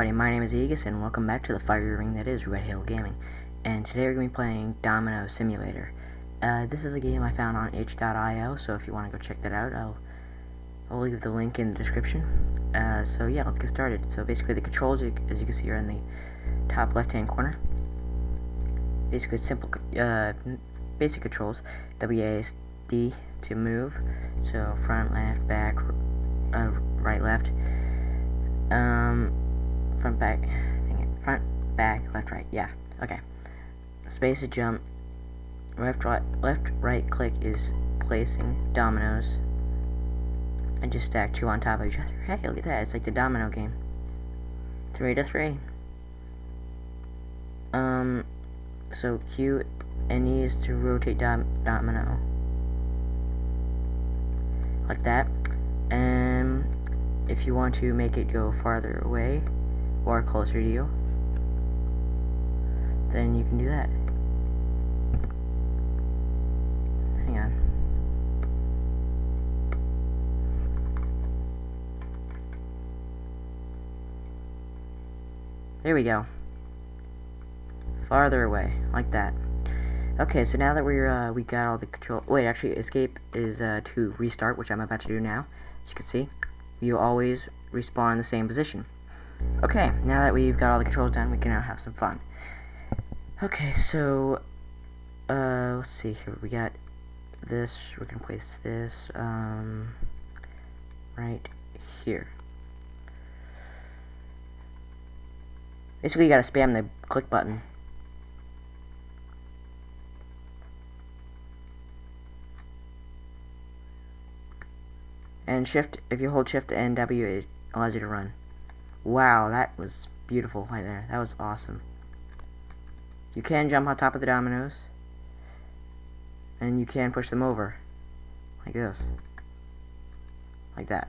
everybody, my name is Aegis and welcome back to the fiery ring that is Red Hill Gaming. And today we're going to be playing Domino Simulator. Uh, this is a game I found on itch.io, so if you want to go check that out, I'll, I'll leave the link in the description. Uh, so yeah, let's get started. So basically the controls, as you can see, are in the top left hand corner. Basically simple, uh, basic controls. WASD to move, so front, left, back, uh, right, left um, front, back, it, front, back, left, right, yeah, okay. Space to jump, left, right, left, right click is placing dominoes, and just stack two on top of each other. Hey, look at that, it's like the domino game. Three to three. Um, so Q and E is to rotate dom domino. Like that. And if you want to make it go farther away or closer to you then you can do that. Hang on. There we go. Farther away like that. Okay so now that we're uh, we got all the control wait actually escape is uh, to restart which I'm about to do now. As you can see you always respawn in the same position. Okay, now that we've got all the controls done, we can now have some fun. Okay, so, uh, let's see here, we got this, we're gonna place this, um, right here. Basically, you gotta spam the click button. And shift, if you hold shift and W, it allows you to run. Wow, that was beautiful right there. That was awesome. You can jump on top of the dominoes. And you can push them over. Like this. Like that.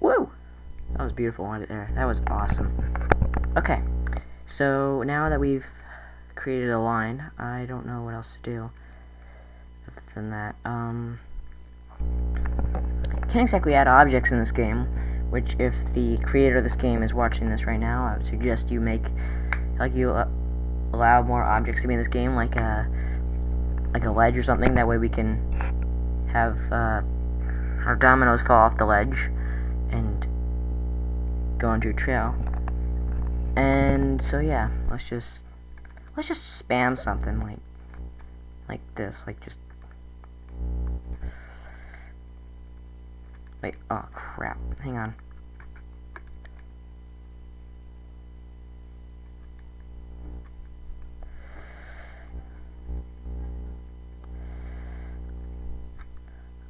Woo! That was beautiful right there. That was awesome. Okay. So, now that we've created a line. I don't know what else to do than that. Um, can't exactly add objects in this game, which if the creator of this game is watching this right now, I would suggest you make, like you uh, allow more objects to be in this game, like a, like a ledge or something, that way we can have, uh, our dominoes fall off the ledge and go onto a trail. And so yeah, let's just Let's just spam something like like this, like just Wait, oh crap. Hang on.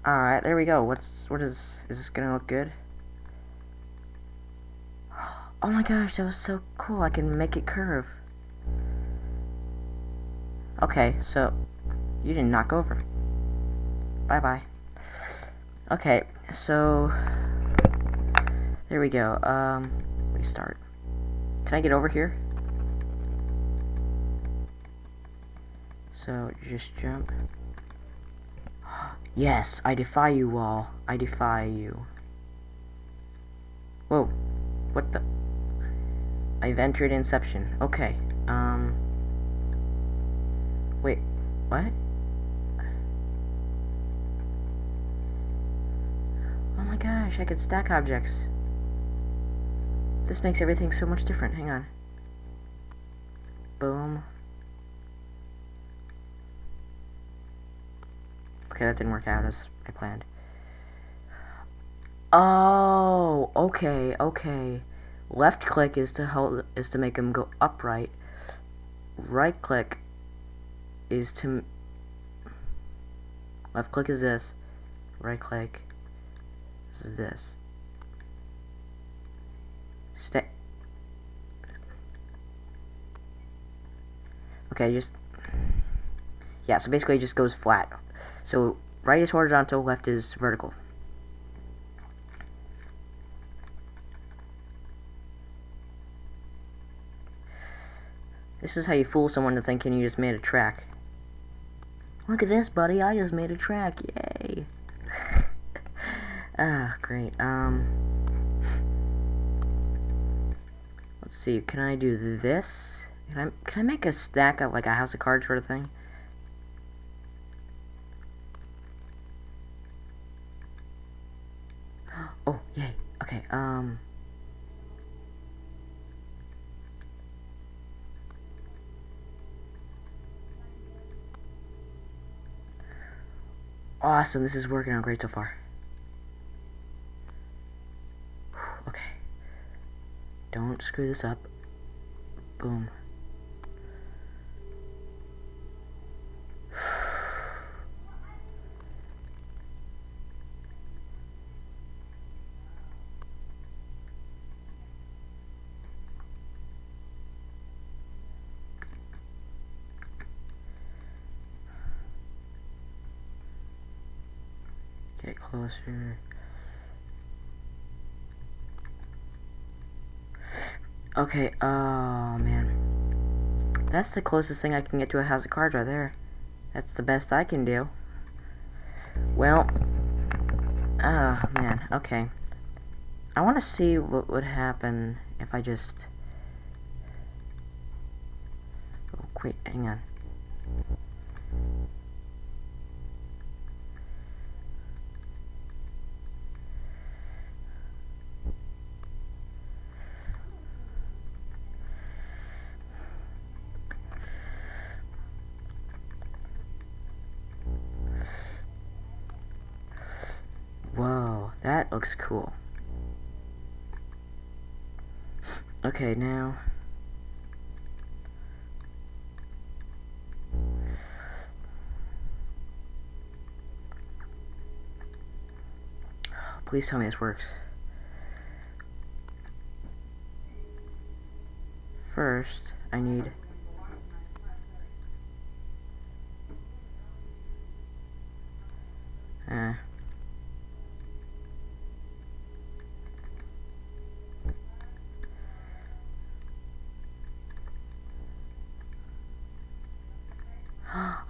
Alright, there we go. What's what is is this gonna look good? Oh my gosh, that was so cool. I can make it curve. Okay, so you didn't knock over. Bye bye. Okay, so there we go. Um, restart. Can I get over here? So just jump. Yes, I defy you all. I defy you. Whoa. What the? I've entered Inception. Okay. Um. Wait, what? Gosh, I could stack objects. This makes everything so much different. Hang on. Boom. Okay, that didn't work out as I planned. Oh, okay, okay. Left click is to help is to make them go upright. Right click is to left click is this right click is this stay okay just yeah so basically it just goes flat so right is horizontal left is vertical This is how you fool someone to thinking you just made a track. Look at this, buddy. I just made a track. Yay. Ah, great. Um, let's see. Can I do this? Can I can I make a stack of like a house of cards sort of thing? Oh, yay. Okay. Um. Awesome, this is working out great so far. Don't screw this up. Boom. Get closer. Okay, oh man. That's the closest thing I can get to a house of cards right there. That's the best I can do. Well, oh man, okay. I want to see what would happen if I just... Oh, wait, hang on. Looks cool. Okay, now... Please tell me this works. First, I need... Uh,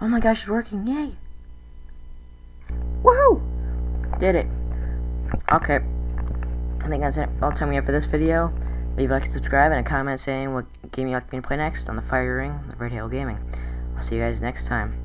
Oh my gosh, it's working. Yay. Woohoo! Did it. Okay. I think that's it. all the time we have for this video. Leave a like and subscribe and a comment saying what game you'd like me to play next on the Fire Ring, the Red Hill Gaming. I'll see you guys next time.